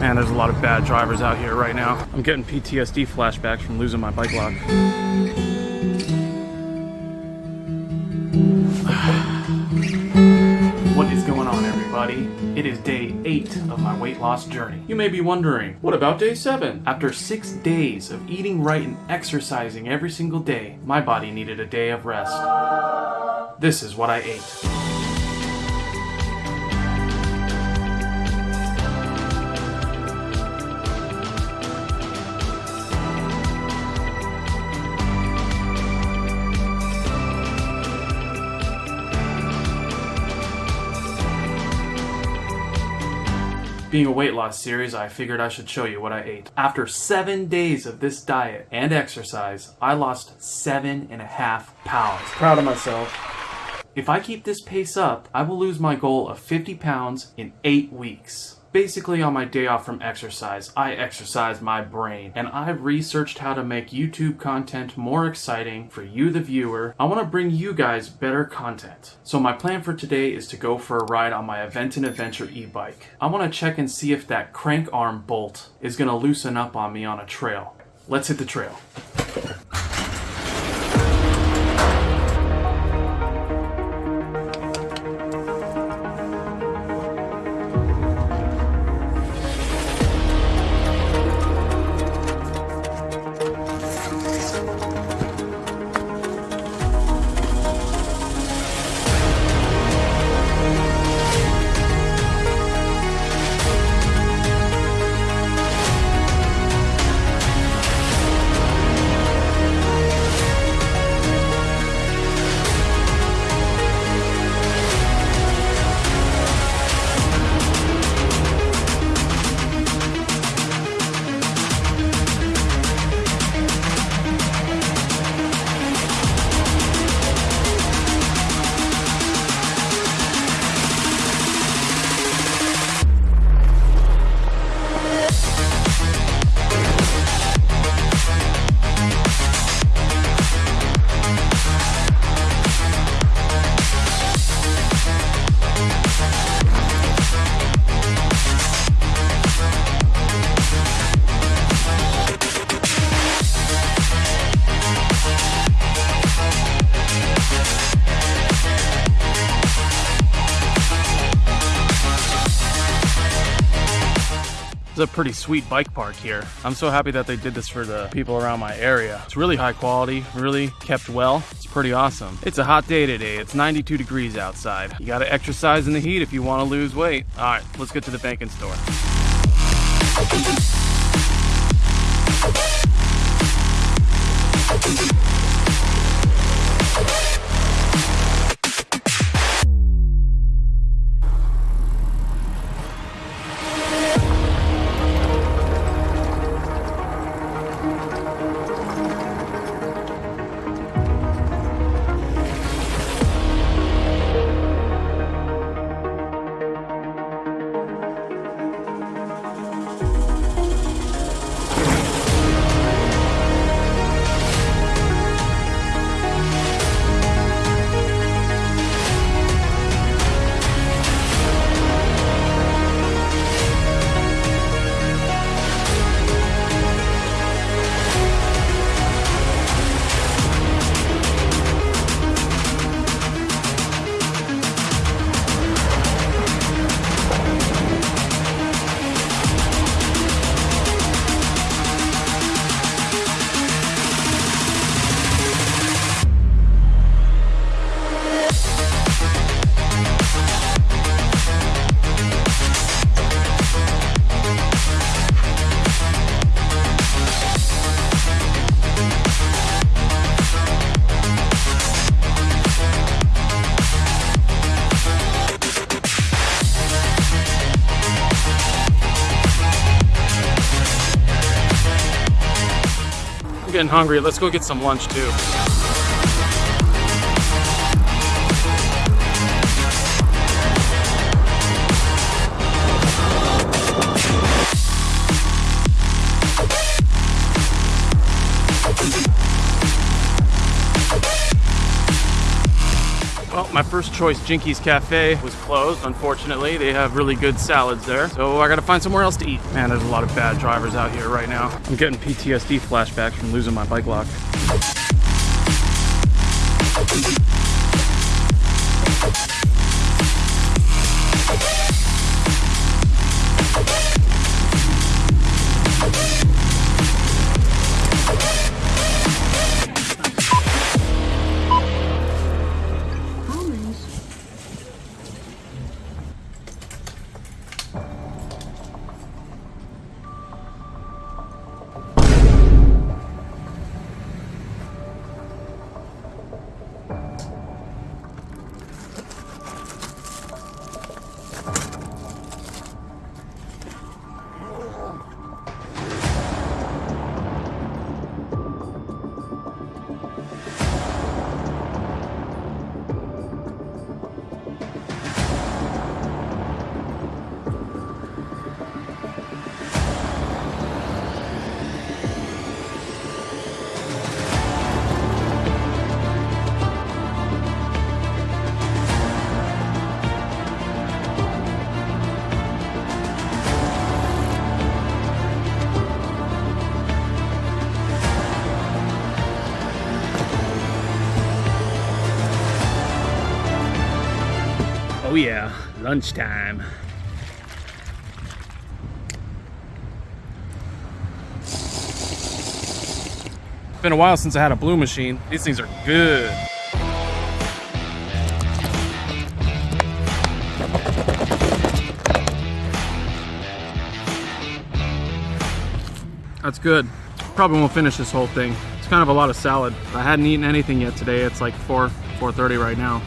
Man, there's a lot of bad drivers out here right now. I'm getting PTSD flashbacks from losing my bike lock. What is going on, everybody? It is day 8 of my weight loss journey. You may be wondering, what about day 7? After 6 days of eating right and exercising every single day, my body needed a day of rest. This is what I ate. Being a weight loss series, I figured I should show you what I ate. After seven days of this diet and exercise, I lost seven and a half pounds. Proud of myself. If I keep this pace up, I will lose my goal of 50 pounds in eight weeks. Basically, on my day off from exercise, I exercise my brain and I've researched how to make YouTube content more exciting for you, the viewer. I want to bring you guys better content. So, my plan for today is to go for a ride on my Aventon Aventure e bike. I want to check and see if that crank arm bolt is going to loosen up on me on a trail. Let's hit the trail. It's a pretty sweet bike park here. I'm so happy that they did this for the people around my area. It's really high quality, really kept well. It's pretty awesome. It's a hot day today. It's 92 degrees outside. You gotta exercise in the heat if you wanna lose weight. All right, let's get to the banking store. Getting hungry. Let's go get some lunch too. My first choice Jinkies Cafe was closed, unfortunately. They have really good salads there. So I gotta find somewhere else to eat. Man, there's a lot of bad drivers out here right now. I'm getting PTSD flashbacks from losing my bike lock. Oh yeah, lunchtime. It's been a while since I had a blue machine. These things are good. That's good. Probably won't finish this whole thing. It's kind of a lot of salad. I hadn't eaten anything yet today. It's like 4, 4.30 right now.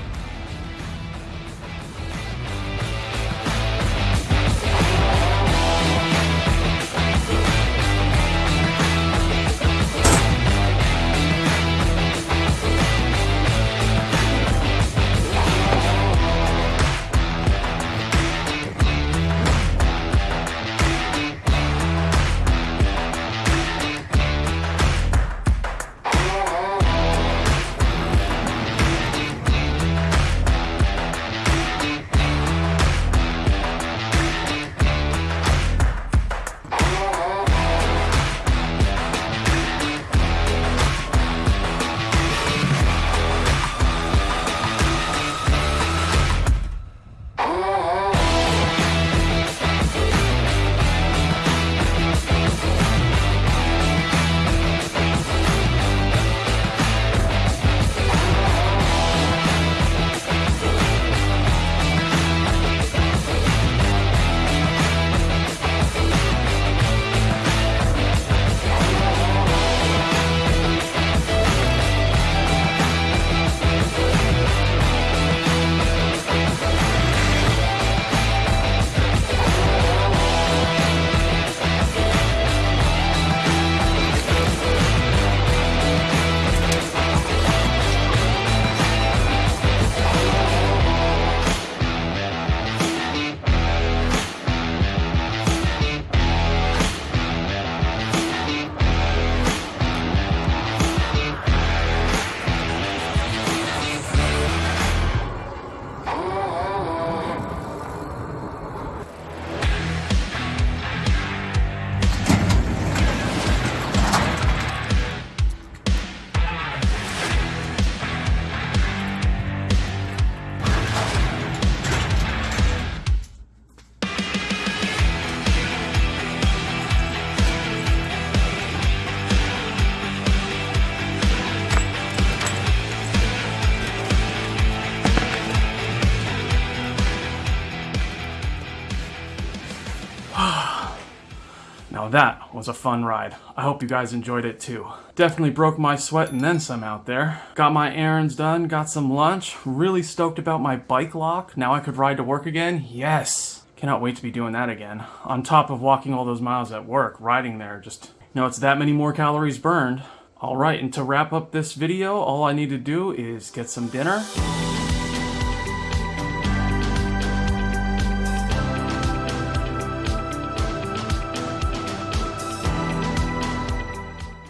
That was a fun ride. I hope you guys enjoyed it too. Definitely broke my sweat and then some out there. Got my errands done, got some lunch, really stoked about my bike lock. Now I could ride to work again? Yes! Cannot wait to be doing that again. On top of walking all those miles at work, riding there, just, you know, it's that many more calories burned. Alright, and to wrap up this video, all I need to do is get some dinner.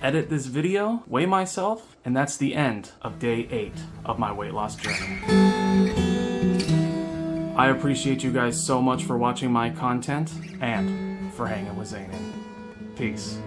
edit this video, weigh myself, and that's the end of day eight of my weight loss journey. I appreciate you guys so much for watching my content and for hanging with Zanin. Peace.